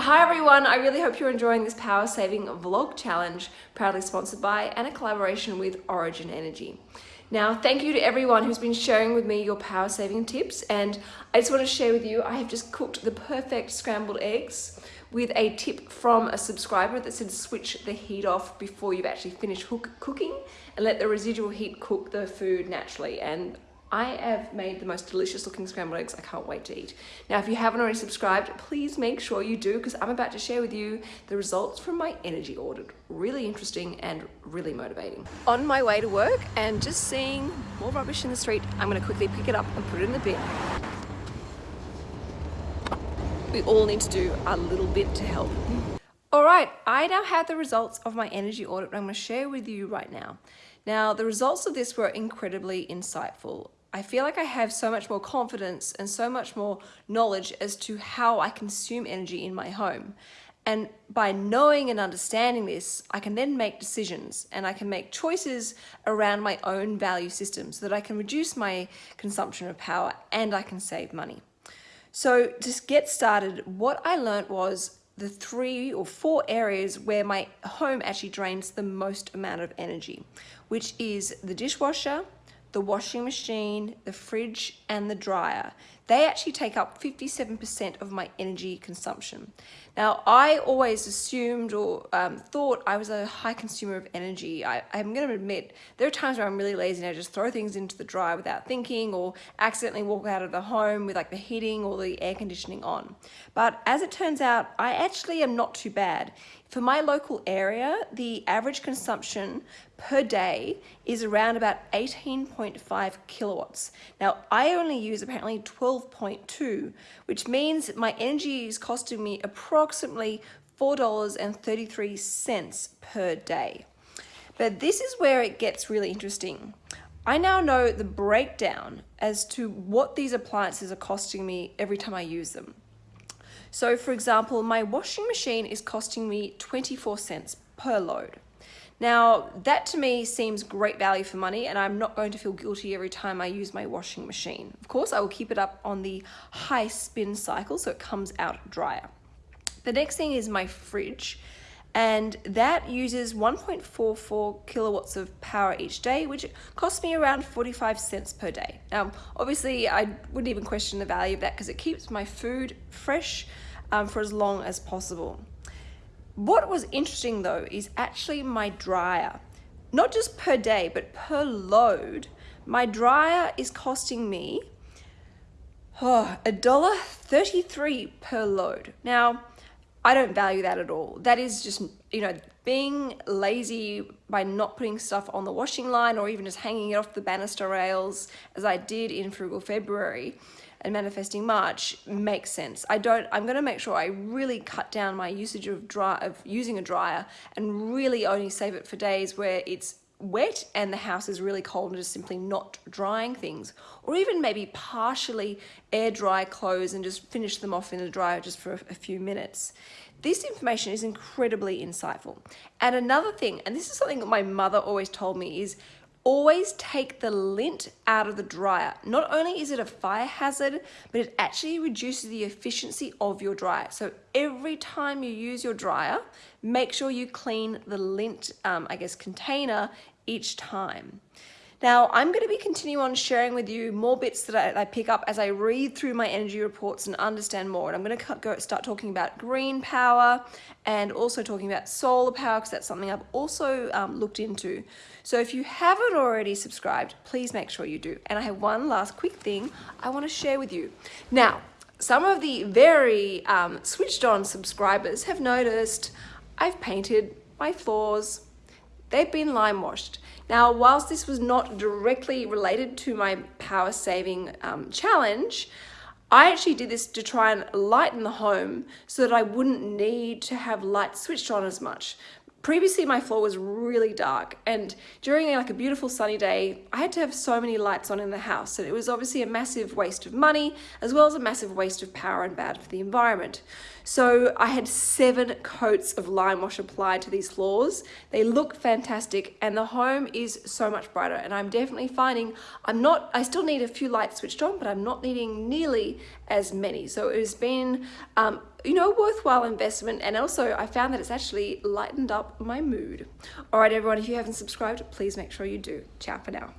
Hi everyone, I really hope you're enjoying this power saving vlog challenge proudly sponsored by and a collaboration with Origin Energy. Now, thank you to everyone who's been sharing with me your power saving tips and I just want to share with you, I have just cooked the perfect scrambled eggs with a tip from a subscriber that said switch the heat off before you've actually finished cooking and let the residual heat cook the food naturally and I have made the most delicious looking scrambled eggs I can't wait to eat. Now if you haven't already subscribed, please make sure you do because I'm about to share with you the results from my energy audit. Really interesting and really motivating. On my way to work and just seeing more rubbish in the street, I'm going to quickly pick it up and put it in the bin. We all need to do a little bit to help. Alright, I now have the results of my energy audit I'm to share with you right now. Now, the results of this were incredibly insightful. I feel like I have so much more confidence and so much more knowledge as to how I consume energy in my home. And by knowing and understanding this, I can then make decisions and I can make choices around my own value system so that I can reduce my consumption of power and I can save money. So to get started, what I learned was the three or four areas where my home actually drains the most amount of energy, which is the dishwasher, the washing machine, the fridge, and the dryer. They actually take up 57% of my energy consumption. Now, I always assumed or um, thought I was a high consumer of energy. I, am going to admit, there are times where I'm really lazy and I just throw things into the dryer without thinking or accidentally walk out of the home with like the heating or the air conditioning on. But as it turns out, I actually am not too bad. For my local area, the average consumption per day is around about 18.5 kilowatts. Now, I only use apparently 12.2, which means my energy is costing me approximately $4.33 per day. But this is where it gets really interesting. I now know the breakdown as to what these appliances are costing me every time I use them. So for example, my washing machine is costing me 24 cents per load. Now, that to me seems great value for money and I'm not going to feel guilty every time I use my washing machine. Of course, I will keep it up on the high spin cycle so it comes out drier. The next thing is my fridge and that uses 1.44 kilowatts of power each day, which costs me around 45 cents per day. Now, obviously, I wouldn't even question the value of that because it keeps my food fresh um, for as long as possible. What was interesting though is actually my dryer. Not just per day, but per load. My dryer is costing me oh, a dollar 33 per load. Now, I don't value that at all. That is just, you know, being lazy by not putting stuff on the washing line or even just hanging it off the banister rails as I did in Frugal February and manifesting March makes sense. I don't, I'm gonna make sure I really cut down my usage of dry, of using a dryer and really only save it for days where it's wet and the house is really cold and just simply not drying things or even maybe partially air dry clothes and just finish them off in the dryer just for a few minutes. This information is incredibly insightful. And another thing, and this is something that my mother always told me is always take the lint out of the dryer. Not only is it a fire hazard, but it actually reduces the efficiency of your dryer. So every time you use your dryer, make sure you clean the lint, um, I guess, container each time. Now, I'm going to be continuing on sharing with you more bits that I, I, pick up as I read through my energy reports and understand more. And I'm going to go, start talking about green power and also talking about solar power because that's something I've also um, looked into. So if you haven't already subscribed, please make sure you do. And I have one last quick thing I want to share with you. Now, some of the very um, switched on subscribers have noticed I've painted my floors They've been lime washed. Now, whilst this was not directly related to my power saving um, challenge, I actually did this to try and lighten the home so that I wouldn't need to have lights switched on as much. Previously my floor was really dark and during like a beautiful sunny day I had to have so many lights on in the house and it was obviously a massive waste of money as well as a massive waste of power and bad for the environment. So I had seven coats of lime wash applied to these floors. They look fantastic and the home is so much brighter and I'm definitely finding I'm not, I still need a few lights switched on, but I'm not needing nearly as many. So it has been, um, you know, worthwhile investment. And also I found that it's actually lightened up my mood. All right, everyone, if you haven't subscribed, please make sure you do. Ciao for now.